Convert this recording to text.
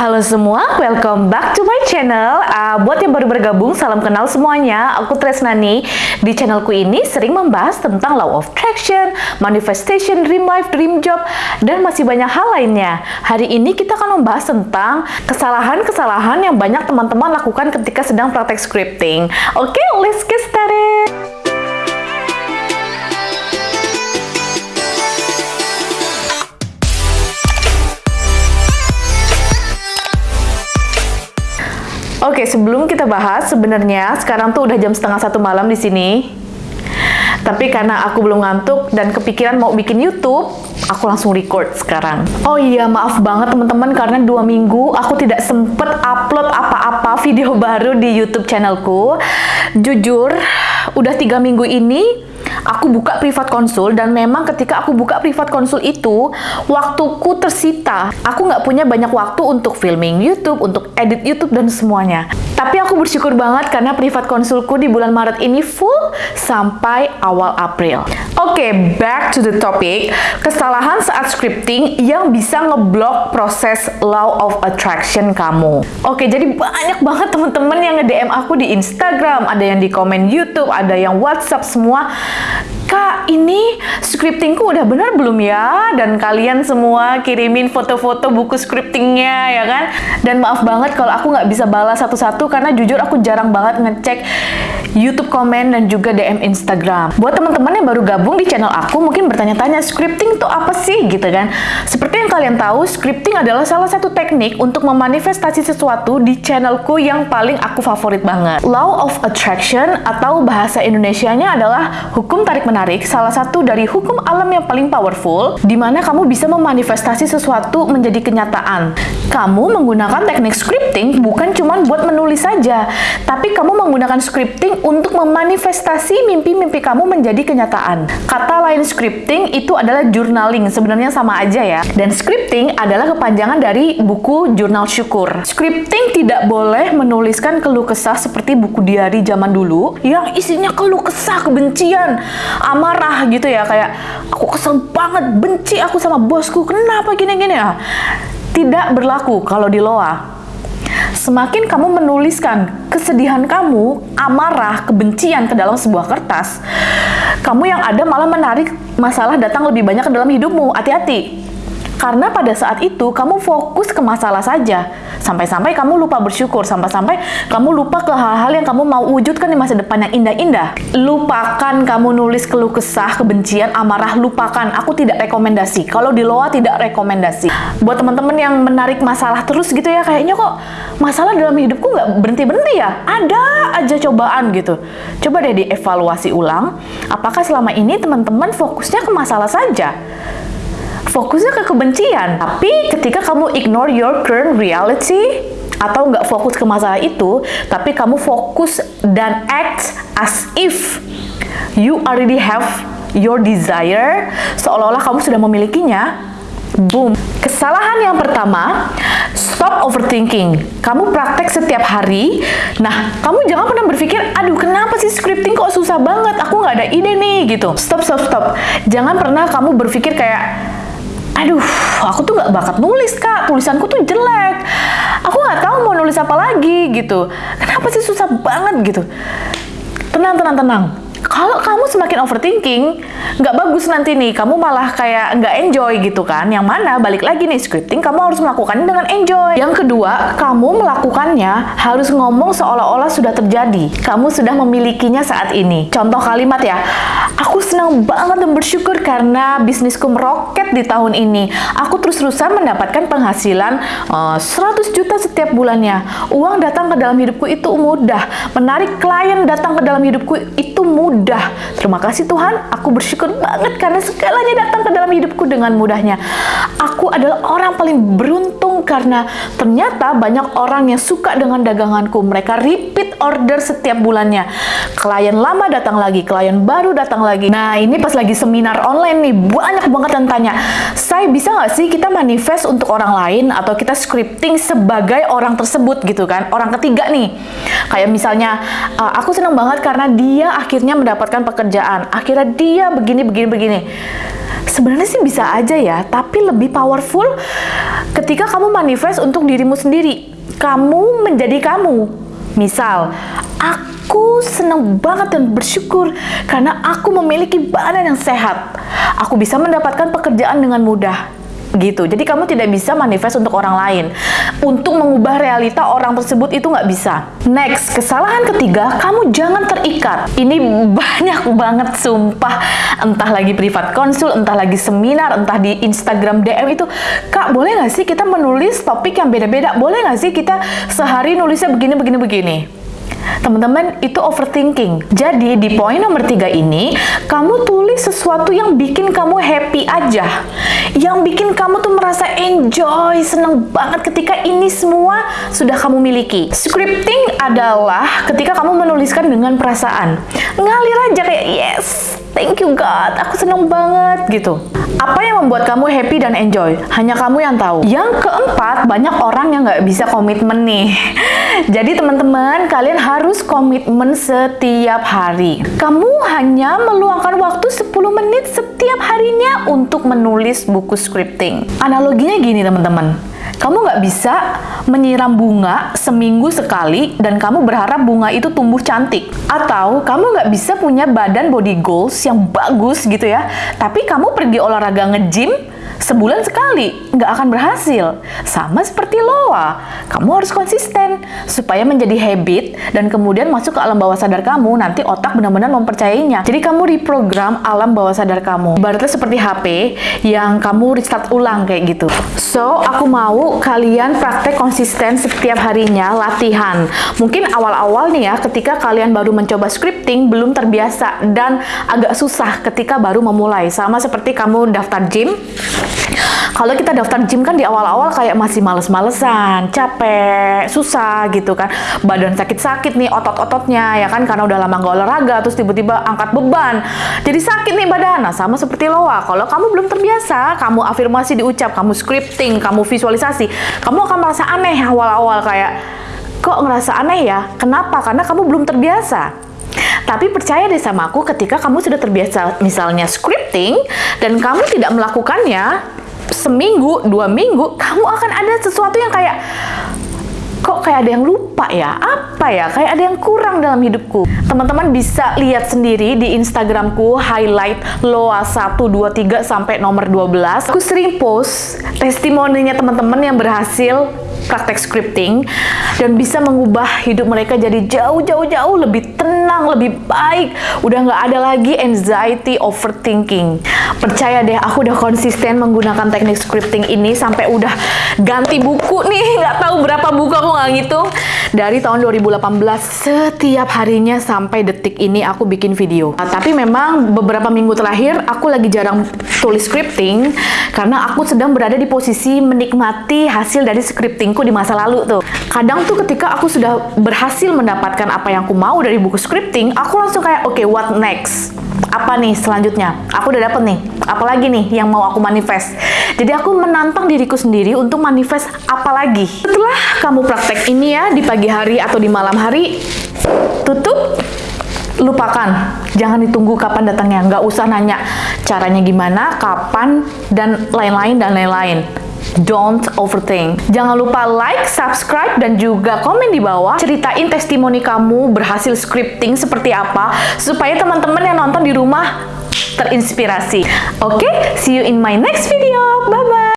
Halo semua, welcome back to my channel. Uh, buat yang baru bergabung, salam kenal semuanya. Aku Tresnani. Di channelku ini sering membahas tentang law of attraction, manifestation, dream life, dream job, dan masih banyak hal lainnya. Hari ini kita akan membahas tentang kesalahan-kesalahan yang banyak teman-teman lakukan ketika sedang praktek scripting. Oke, okay, let's get started. Oke, sebelum kita bahas, sebenarnya sekarang tuh udah jam setengah satu malam di sini. Tapi karena aku belum ngantuk dan kepikiran mau bikin YouTube, aku langsung record sekarang. Oh iya, maaf banget teman-teman karena dua minggu aku tidak sempet upload apa-apa video baru di YouTube channelku. Jujur, udah tiga minggu ini aku buka privat konsul dan memang ketika aku buka privat konsul itu waktuku tersita. Aku nggak punya banyak waktu untuk filming YouTube untuk edit YouTube dan semuanya tapi aku bersyukur banget karena privat konsulku di bulan Maret ini full sampai awal April. Oke okay, back to the topic. Kesalahan saat scripting yang bisa ngeblok proses law of attraction kamu. Oke okay, jadi banyak banget teman-teman yang nge-DM aku di Instagram ada yang di komen YouTube ada yang WhatsApp semua Kak, ini scriptingku udah benar belum ya? Dan kalian semua kirimin foto-foto buku scriptingnya ya kan? Dan maaf banget kalau aku nggak bisa balas satu-satu karena jujur aku jarang banget ngecek YouTube komen dan juga DM Instagram. Buat teman-teman yang baru gabung di channel aku mungkin bertanya-tanya scripting itu apa sih gitu kan? Seperti yang kalian tahu, scripting adalah salah satu teknik untuk memanifestasi sesuatu di channelku yang paling aku favorit banget. Law of Attraction atau bahasa Indonesianya adalah hukum tarik-menarik, salah satu dari hukum alam yang paling powerful, di mana kamu bisa memanifestasi sesuatu menjadi kenyataan. Kamu menggunakan teknik scripting bukan cuma buat menulis saja, tapi kamu menggunakan scripting untuk memanifestasi mimpi-mimpi kamu menjadi kenyataan. Kata lain scripting itu adalah journaling, sebenarnya sama aja ya. Dan scripting adalah kepanjangan dari buku jurnal syukur. Scripting tidak boleh menuliskan keluh kesah seperti buku diary zaman dulu yang isinya keluh kesah, kebencian, amarah gitu ya. Kayak aku kesel banget, benci aku sama bosku, kenapa gini-gini ya? Tidak berlaku kalau di Loa Semakin kamu menuliskan kesedihan kamu, amarah, kebencian ke dalam sebuah kertas, kamu yang ada malah menarik masalah datang lebih banyak ke dalam hidupmu. Hati-hati. Karena pada saat itu kamu fokus ke masalah saja. Sampai-sampai kamu lupa bersyukur, sampai-sampai kamu lupa ke hal-hal yang kamu mau wujudkan di masa depan yang indah-indah. Lupakan kamu nulis keluh kesah, kebencian, amarah, lupakan. Aku tidak rekomendasi. Kalau di Loa tidak rekomendasi. Buat teman-teman yang menarik masalah terus gitu ya, kayaknya kok masalah dalam hidupku nggak berhenti-berhenti ya. Ada aja cobaan gitu. Coba deh dievaluasi ulang, apakah selama ini teman-teman fokusnya ke masalah saja? Fokusnya ke kebencian. Tapi ketika kamu ignore your current reality, atau nggak fokus ke masalah itu, tapi kamu fokus dan act as if you already have your desire, seolah-olah kamu sudah memilikinya, boom. Kesalahan yang pertama, stop overthinking. Kamu praktek setiap hari. Nah, kamu jangan pernah berpikir, aduh kenapa sih scripting kok susah banget, aku nggak ada ide nih, gitu. Stop, stop, stop. Jangan pernah kamu berpikir kayak, aduh aku tuh gak bakat nulis kak. Tulisanku tuh jelek. Aku gak tahu mau nulis apa lagi gitu. Kenapa sih susah banget gitu? Tenang tenang tenang kalau kamu semakin overthinking, nggak bagus nanti nih, kamu malah kayak nggak enjoy gitu kan. Yang mana, balik lagi nih, scripting kamu harus melakukannya dengan enjoy. Yang kedua, kamu melakukannya harus ngomong seolah-olah sudah terjadi. Kamu sudah memilikinya saat ini. Contoh kalimat ya, aku senang banget dan bersyukur karena bisnisku meroket di tahun ini. Aku terus-terusan mendapatkan penghasilan uh, eh, 100 juta setiap bulannya. Uang datang ke dalam hidupku itu mudah. Menarik klien datang ke dalam hidupku itu mudah mudah. Terima kasih Tuhan, aku bersyukur banget karena segalanya datang ke dalam hidupku dengan mudahnya. Aku adalah orang paling beruntung karena ternyata banyak orang yang suka dengan daganganku. Mereka repeat order setiap bulannya. Klien lama datang lagi, klien baru datang lagi. Nah, ini pas lagi seminar online nih, banyak banget yang tanya, saya bisa nggak sih kita manifest untuk orang lain atau kita scripting sebagai orang tersebut gitu kan, orang ketiga nih. Kayak misalnya, uh, aku senang banget karena dia akhirnya mendapatkan pekerjaan. Akhirnya dia begini, begini, begini. Sebenarnya sih bisa aja ya, tapi lebih powerful ketika kamu manifest untuk dirimu sendiri. Kamu menjadi kamu. Misal, aku senang banget dan bersyukur karena aku memiliki badan yang sehat. Aku bisa mendapatkan pekerjaan dengan mudah gitu. Jadi kamu tidak bisa manifest untuk orang lain. Untuk mengubah realita orang tersebut itu nggak bisa. Next, kesalahan ketiga, kamu jangan terikat. Ini banyak banget sumpah. Entah lagi privat konsul, entah lagi seminar, entah di Instagram DM itu. Kak, boleh nggak sih kita menulis topik yang beda-beda? Boleh nggak sih kita sehari nulisnya begini, begini, begini? Teman-teman, itu overthinking. Jadi, di poin nomor tiga ini, kamu tulis sesuatu yang bikin kamu happy aja. Yang bikin kamu tuh merasa enjoy, seneng banget ketika ini semua sudah kamu miliki. Scripting adalah ketika kamu menuliskan dengan perasaan. Ngalir aja kayak, yes, thank you God, aku seneng banget gitu. Apa yang membuat kamu happy dan enjoy? Hanya kamu yang tahu. Yang keempat, banyak orang yang nggak bisa komitmen nih. Jadi teman-teman, kalian harus komitmen setiap hari. Kamu hanya meluangkan waktu 10 menit setiap harinya untuk menulis buku scripting. Analoginya gini teman-teman. Kamu nggak bisa menyiram bunga seminggu sekali dan kamu berharap bunga itu tumbuh cantik. Atau kamu nggak bisa punya badan body goals yang bagus gitu ya, tapi kamu pergi olahraga nge-gym sebulan sekali nggak akan berhasil. Sama seperti loa, kamu harus konsisten supaya menjadi habit dan kemudian masuk ke alam bawah sadar kamu. Nanti otak benar-benar mempercayainya. Jadi kamu reprogram alam bawah sadar kamu. Ibaratnya seperti HP yang kamu restart ulang kayak gitu. So, aku mau kalian praktek konsisten setiap harinya latihan. Mungkin awal-awal nih ya, ketika kalian baru mencoba scripting, belum terbiasa dan agak susah ketika baru memulai. Sama seperti kamu daftar gym, kalau kita daftar gym kan di awal-awal kayak masih males-malesan, capek, susah gitu kan. Badan sakit-sakit nih otot-ototnya ya kan karena udah lama nggak olahraga terus tiba-tiba angkat beban. Jadi sakit nih badan. Nah, sama seperti loa. Kalau kamu belum terbiasa, kamu afirmasi diucap, kamu scripting, kamu visualisasi, kamu akan merasa aneh awal-awal kayak kok ngerasa aneh ya? Kenapa? Karena kamu belum terbiasa. Tapi percaya deh sama aku ketika kamu sudah terbiasa misalnya scripting dan kamu tidak melakukannya seminggu, dua minggu, kamu akan ada sesuatu yang kayak kok kayak ada yang lupa ya? Apa ya? Kayak ada yang kurang dalam hidupku. Teman-teman bisa lihat sendiri di Instagramku highlight loa 1, 2, 3 sampai nomor 12. Aku sering post testimoninya teman-teman yang berhasil praktek scripting dan bisa mengubah hidup mereka jadi jauh-jauh-jauh lebih tenang, lebih baik. Udah nggak ada lagi anxiety, overthinking. Percaya deh, aku udah konsisten menggunakan teknik scripting ini sampai udah ganti buku nih. Nggak tahu berapa buku aku nggak ngitung. Dari tahun 2018, setiap harinya sampai detik ini aku bikin video. Nah, tapi memang beberapa minggu terakhir aku lagi jarang tulis scripting karena aku sedang berada di posisi menikmati hasil dari scriptingku di masa lalu tuh. Kadang tuh ketika aku sudah berhasil mendapatkan apa yang aku mau dari buku scripting, aku langsung kayak, oke, okay, what next? Apa nih selanjutnya? Aku udah dapet nih. Apalagi nih yang mau aku manifest. Jadi aku menantang diriku sendiri untuk manifest apa lagi. Setelah kamu praktek ini ya di pagi hari atau di malam hari, tutup lupakan jangan ditunggu kapan datangnya nggak usah nanya caranya gimana kapan dan lain-lain dan lain-lain Don't overthink. Jangan lupa like, subscribe, dan juga komen di bawah. Ceritain testimoni kamu berhasil scripting seperti apa, supaya teman-teman yang nonton di rumah terinspirasi. Oke, okay? see you in my next video. Bye-bye.